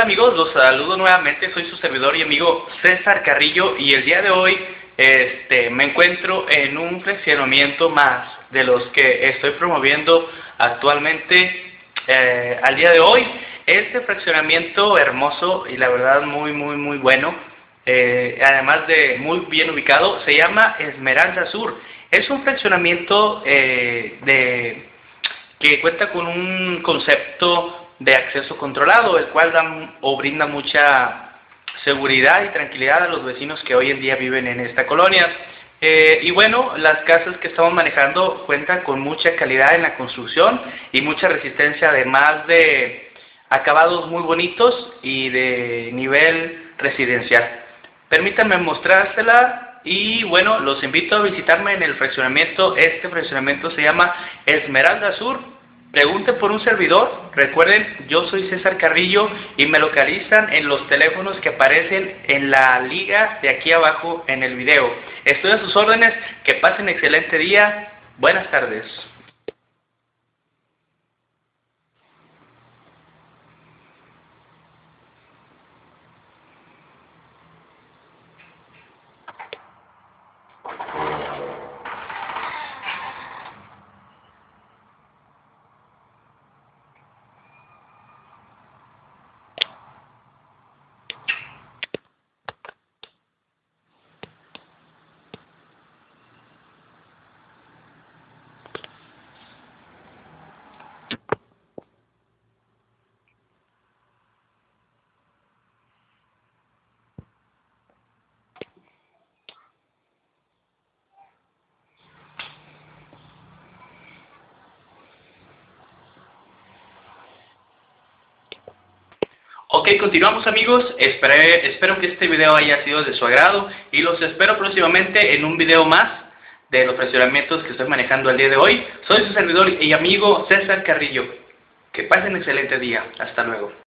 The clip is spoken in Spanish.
tal amigos? Los saludo nuevamente, soy su servidor y amigo César Carrillo y el día de hoy este, me encuentro en un fraccionamiento más de los que estoy promoviendo actualmente eh, al día de hoy. Este fraccionamiento hermoso y la verdad muy muy muy bueno, eh, además de muy bien ubicado, se llama Esmeralda Sur. Es un fraccionamiento eh, de, que cuenta con un concepto de acceso controlado, el cual da o brinda mucha seguridad y tranquilidad a los vecinos que hoy en día viven en esta colonia. Eh, y bueno, las casas que estamos manejando cuentan con mucha calidad en la construcción y mucha resistencia, además de acabados muy bonitos y de nivel residencial. Permítanme mostrársela y bueno, los invito a visitarme en el fraccionamiento. Este fraccionamiento se llama Esmeralda Sur Pregunten por un servidor. Recuerden, yo soy César Carrillo y me localizan en los teléfonos que aparecen en la liga de aquí abajo en el video. Estoy a sus órdenes. Que pasen excelente día. Buenas tardes. Ok, continuamos amigos, espero que este video haya sido de su agrado y los espero próximamente en un video más de los fraccionamientos que estoy manejando el día de hoy. Soy su servidor y amigo César Carrillo. Que pasen un excelente día. Hasta luego.